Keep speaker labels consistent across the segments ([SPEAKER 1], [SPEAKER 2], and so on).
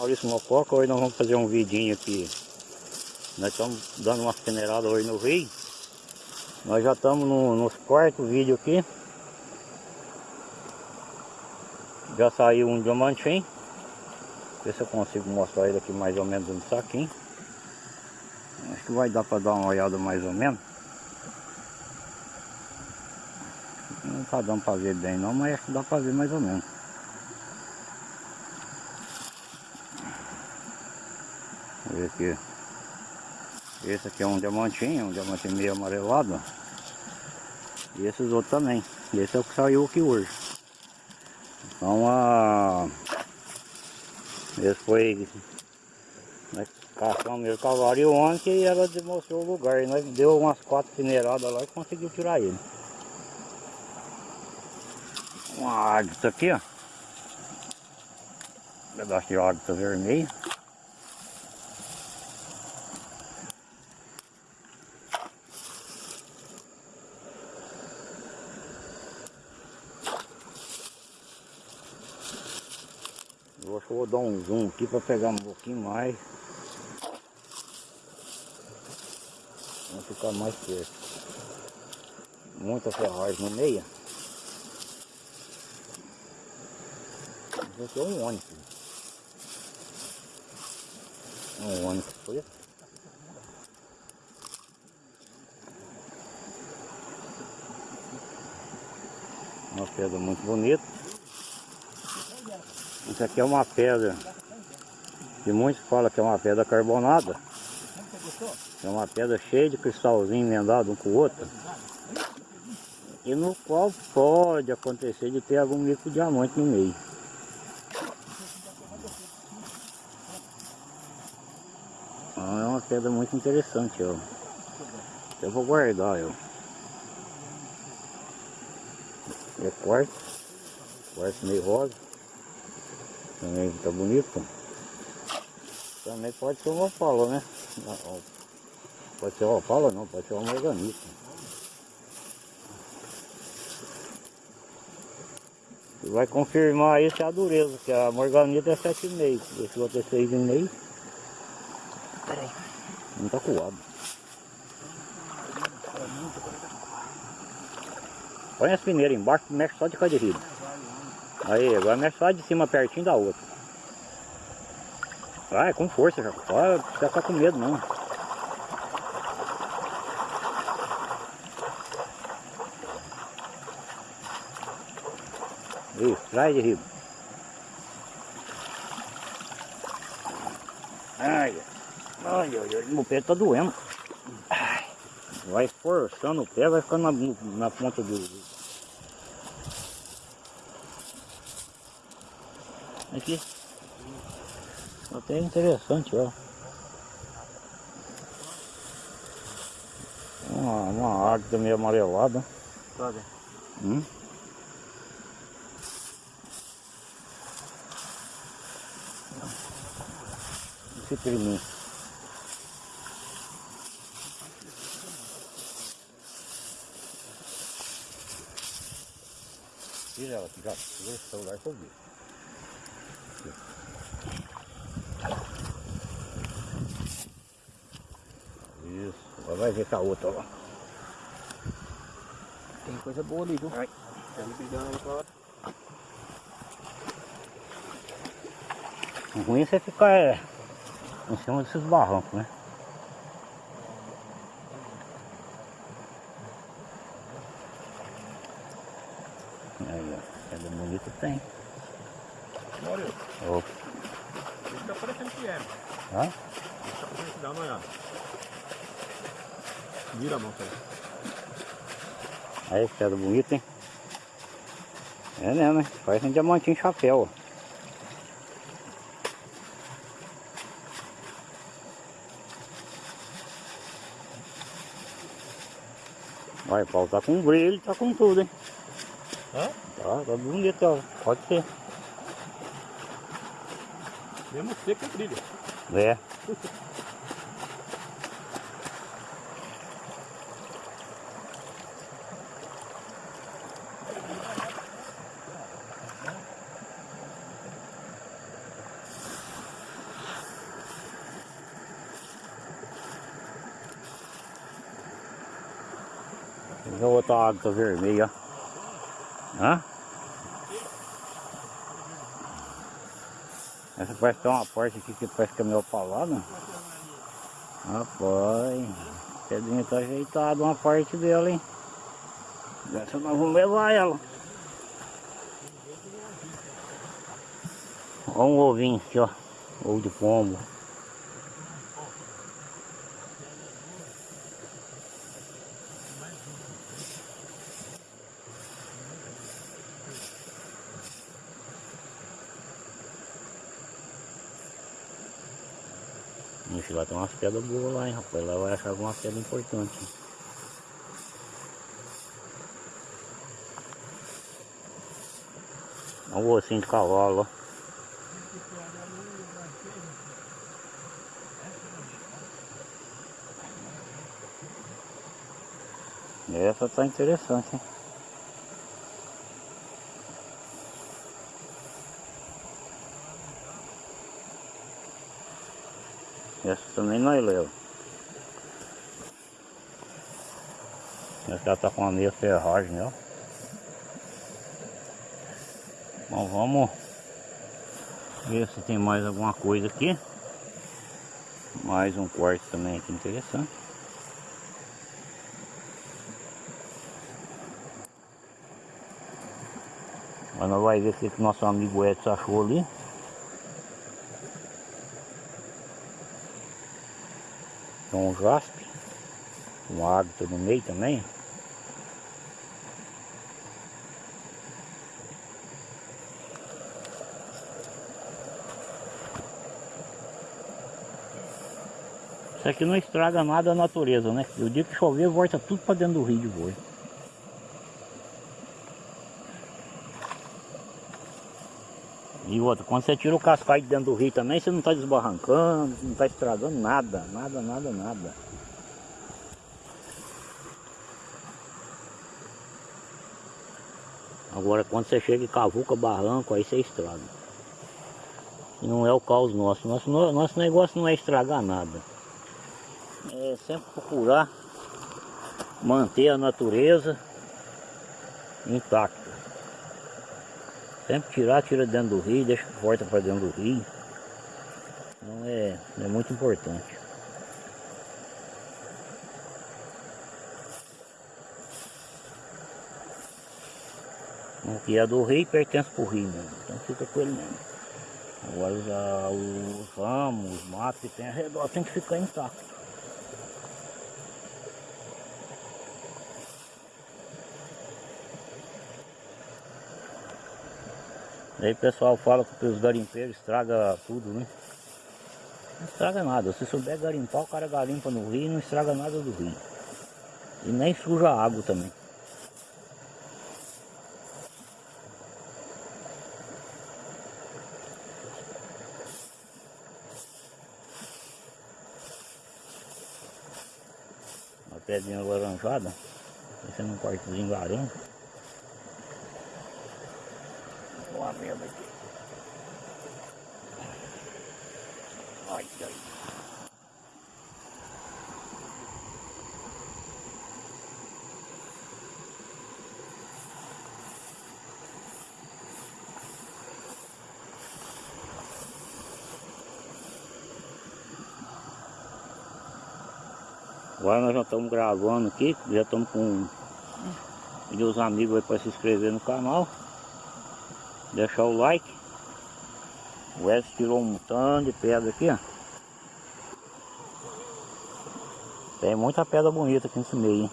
[SPEAKER 1] Maurício Mococa, hoje nós vamos fazer um vidinho aqui. Nós estamos dando umas peneiradas hoje no rio. Nós já estamos no, no quarto vídeo aqui. Já saiu um diamantinho. Ver se eu consigo mostrar ele aqui mais ou menos no saquinho. Acho que vai dar para dar uma olhada mais ou menos. Não tá dando para ver bem não, mas acho que dá para ver mais ou menos. Vamos ver aqui. Esse aqui é um diamantinho, um diamantinho meio amarelado. E esses outros também. Esse é o que saiu aqui hoje. Então a. Esse foi. Nós caçamos ele cavalo ontem e ela demonstrou o lugar. E nós deu umas quatro peneiradas lá e conseguiu tirar ele. Uma águia aqui, ó. Um pedaço de águia vermelho. Eu acho que eu vou dar um zoom aqui para pegar um pouquinho mais. Vamos ficar mais perto. Muita ferragem no meio. Esse é um ônibus. Um ônibus foi. Uma pedra muito bonita. Isso aqui é uma pedra que muitos falam que é uma pedra carbonada. É uma pedra cheia de cristalzinho emendado um com o outro. E no qual pode acontecer de ter algum micro diamante no meio. Então, é uma pedra muito interessante, ó. Eu vou guardar, ó. É quartzo, quartzo meio rosa. Também tá bonito. Também pode ser uma opala, né? Pode ser uma opala não, pode ser uma morganita. E vai confirmar isso é a dureza, que a morganita é 7,5. Esse outro é 6,5. Peraí. Não tá coado. Põe as peneiras embaixo, mexe só de cada riba. Aí, agora mexe só de cima pertinho da outra. Vai, com força, já. Não precisa ficar com medo não. Isso, traz de riba. Ai, ai, ai, meu pé tá doendo. Ai, vai forçando o pé, vai ficando na, na ponta do, Aqui. Até interessante, ó. Uma, uma águia meio amarelada.
[SPEAKER 2] Pode.
[SPEAKER 1] Hum? Esse priminho. Tira ela já. Tira esse celular que eu vi. Isso, agora vai ver com a outra lá.
[SPEAKER 2] Tem coisa boa ali, viu?
[SPEAKER 1] Ai.
[SPEAKER 2] Tá me brigando aí com a outra.
[SPEAKER 1] O ruim é você ficar é, em cima desses barrancos, né? Aí, ó, pedra bonita tem.
[SPEAKER 2] Maurício,
[SPEAKER 1] Opa,
[SPEAKER 2] isso tá parecendo que é. Que dá uma olhada. Vira a mão, cara.
[SPEAKER 1] Aí, pedra bonita, hein? É mesmo, hein? Parece um diamantinho chapéu, ó. Vai, o pau tá com brilho, tá com tudo, hein?
[SPEAKER 2] Hã?
[SPEAKER 1] Tá, tá bonito, ó. Pode ser.
[SPEAKER 2] Mesmo seco there.
[SPEAKER 1] know what dogs are very mega. Huh? Essa parece tem uma parte aqui que parece que é meio palada. Rapaz, pedrinha tá ajeitada uma parte dela, hein? Essa nós vamos levar ela. Olha um ovinho aqui, ó. Ovo de pombo. Ixi, lá tem umas pedras boas lá, hein, rapaz. Lá vai achar alguma pedra importante. Olha o ossinho de cavalo, ó. Essa tá interessante, hein? Essa também nós leva. Essa tá com a meia ferragem, ó. Bom, vamos ver se tem mais alguma coisa aqui. Mais um quarto também aqui interessante. Mas nós vai ver o que nosso amigo Edson achou ali. Tem um jaspe. Um água no meio também. Isso aqui não estraga nada a natureza, né? O dia que chover, volta tudo para dentro do rio de boi. E outra, quando você tira o cascalho de dentro do rio também, você não está desbarrancando, não está estragando nada, nada, nada, nada. Agora quando você chega em cavuca, barranco, aí você estraga. E não é o caos nosso. Nosso, nosso negócio não é estragar nada. É sempre procurar manter a natureza intacta. Sempre tirar, tira dentro do rio, deixa volta para dentro do rio. Então é, é muito importante. Que é do rio pertence para o rio mesmo, então fica com ele mesmo. Agora já os ramos, os matos que tem ao redor tem que ficar intacto. Aí o pessoal fala que os garimpeiros estraga tudo, né? Não estraga nada. Se souber garimpar, o cara garimpa no rio e não estraga nada do rio. E nem suja a água também. Uma pedrinha laranjada. Esse é um quartozinho laranja. Merda aqui. Ai, ai. Agora nós já estamos gravando aqui, já estamos com os amigos aí para se inscrever no canal. Deixar o like. O Wes tirou um montão de pedra aqui, ó. Tem muita pedra bonita aqui nesse meio, hein?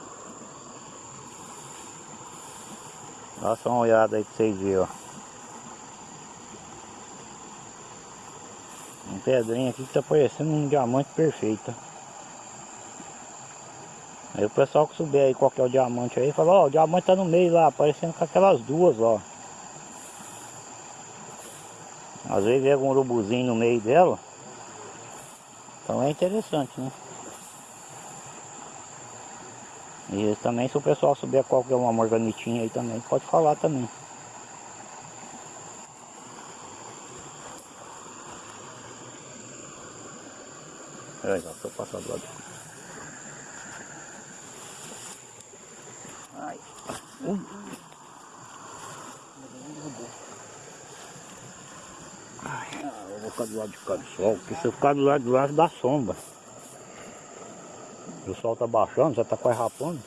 [SPEAKER 1] Dá só uma olhada aí pra vocês verem, ó. Um pedrinho aqui que tá parecendo um diamante perfeito. Aí o pessoal que souber aí qual que é o diamante aí, fala, ó, o diamante tá no meio lá, parecendo com aquelas duas, ó. Às vezes é um urubuzinho no meio dela. Então é interessante, né? E também se o pessoal souber qual que é uma morganitinha aí também, pode falar também. É, já tô passando lá. Ai, eu vou ficar do lado de cá do sol, porque se eu ficar do lado de lá dá sombra. O sol tá baixando, já tá quase rapando.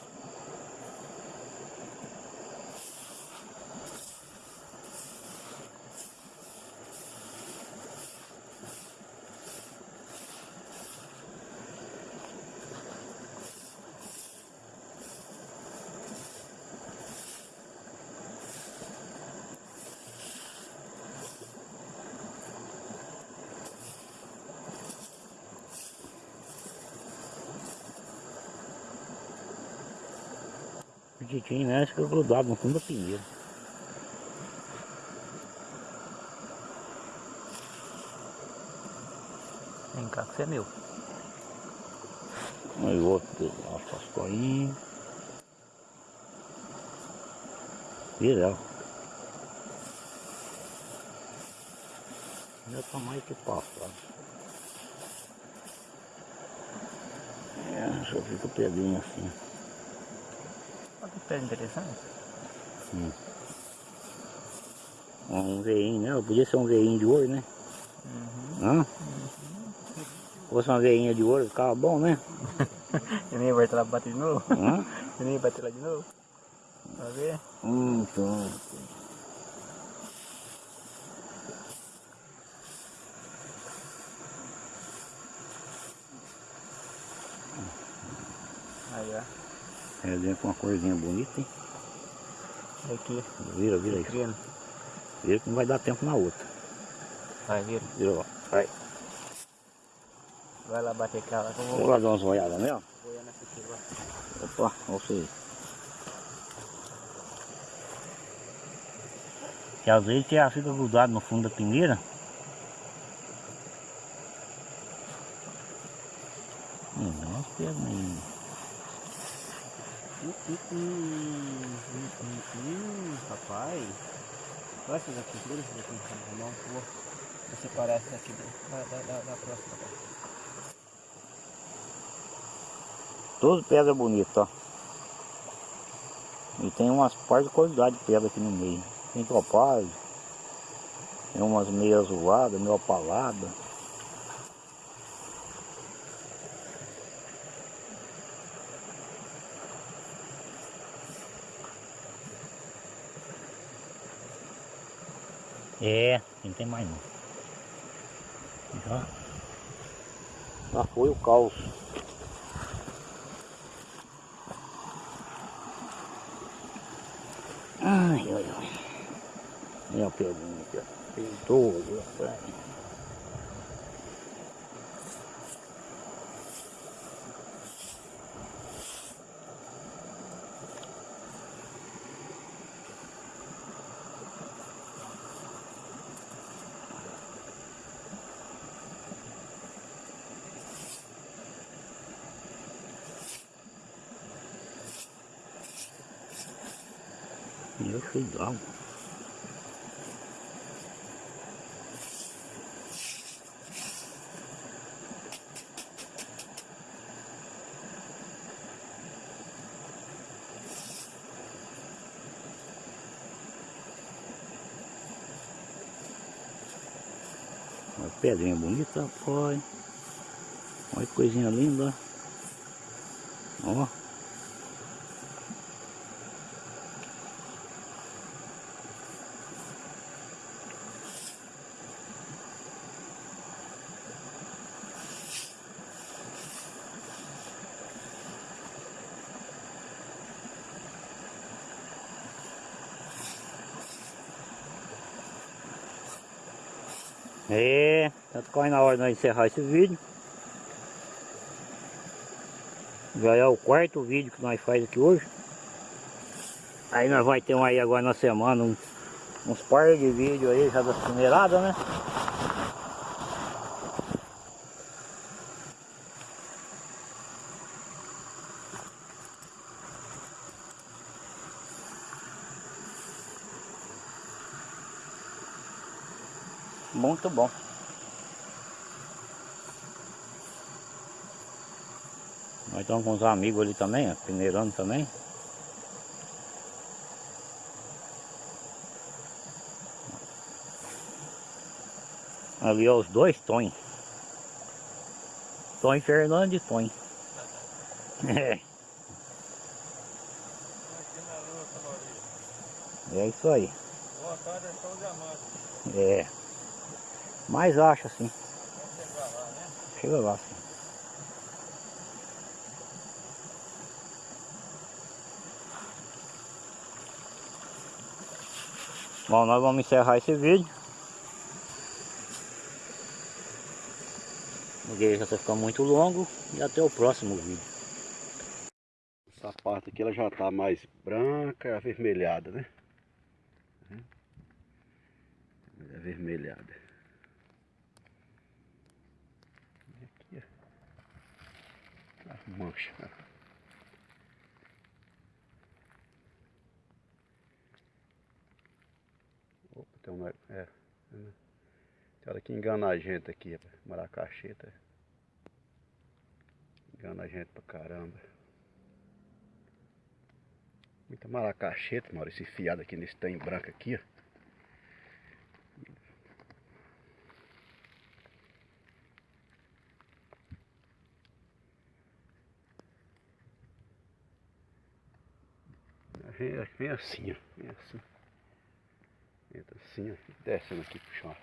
[SPEAKER 1] O Titinho, né? Acho que é grudado no fundo da pinheira.
[SPEAKER 3] Vem cá que você é meu.
[SPEAKER 1] Aí o outro, as coinhas. Viral. Ainda tá mais que passado. É, só fica pedrinho assim.
[SPEAKER 3] Olha que pé interessante.
[SPEAKER 1] Um veinho, né? Podia ser um veinho de ouro, né?
[SPEAKER 3] Uhum.
[SPEAKER 1] Hã? Se fosse uma veinha de ouro, ficava bom, né?
[SPEAKER 3] E nem vai lá bater de novo?
[SPEAKER 1] Hã?
[SPEAKER 3] E nem bater lá de novo? Vai ver?
[SPEAKER 1] Hum, então.
[SPEAKER 3] Aí, ó.
[SPEAKER 1] É dentro com uma corzinha bonita, hein?
[SPEAKER 3] Aqui.
[SPEAKER 1] Vira, vira aí.
[SPEAKER 3] Vitrine.
[SPEAKER 1] Vira que não vai dar tempo na outra.
[SPEAKER 3] Vai, vira.
[SPEAKER 1] Vira lá. Vai.
[SPEAKER 3] Vai lá bater eu
[SPEAKER 1] Vou
[SPEAKER 3] vou
[SPEAKER 1] lá dar umas olhadas nela.
[SPEAKER 3] agora.
[SPEAKER 1] Opa, olha você. Que às vezes ela fica grudado no fundo da pinheira. Hum, nós pegamos aí.
[SPEAKER 3] Hum, hum, hum, hum, papai. Olha essas aqui, segura essas aqui eu vou separar essa aqui da, da, da, da próxima.
[SPEAKER 1] Tudo pedra bonita, ó. E tem umas partes de qualidade de pedra aqui no meio. Tem topázio. Tem umas meio azuladas, meio opaladas. É, não tem mais não. Já, já foi o caos. Ai, ai, ai. Olha a pedrinha aqui, ó. Peitou, rapaz. Eu fui d'água. Olha que pedrinha bonita, foi. Olha que coisinha linda. Ó. É, tá quase na hora de nós encerrar esse vídeo. Já é o quarto vídeo que nós faz aqui hoje. Aí nós vai ter um aí agora na semana, um- uns par de vídeos aí já das primeiradas, né? Muito bom. Nós estamos com uns amigos ali também, é ó, peneirando também. Ali ó, os dois Tom. Tom Fernando e Tom. É. É isso aí.
[SPEAKER 2] Boa tarde, é só o diamante.
[SPEAKER 1] É. Mas acho assim.
[SPEAKER 2] Chega lá, né?
[SPEAKER 1] Chega lá, sim. Bom, nós vamos encerrar esse vídeo. Porque já está ficando muito longo e até o próximo vídeo.
[SPEAKER 4] Essa parte aqui ela já está mais branca, avermelhada, né? É avermelhada. Aqui, ó. As manchas. Opa, tem um... É, é, né? Tem hora que engana a gente aqui. Maracacheta. Engana a gente pra caramba. Muita maracacheta, Maurício, esse fiado aqui nesse trem branco aqui, ó. Vem, vem assim, ó. Vem assim. Entra assim, ó. Descendo aqui pro chão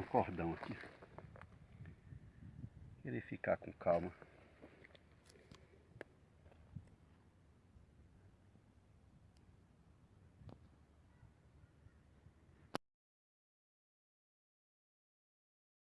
[SPEAKER 4] um cordão aqui. Ele ficar com calma.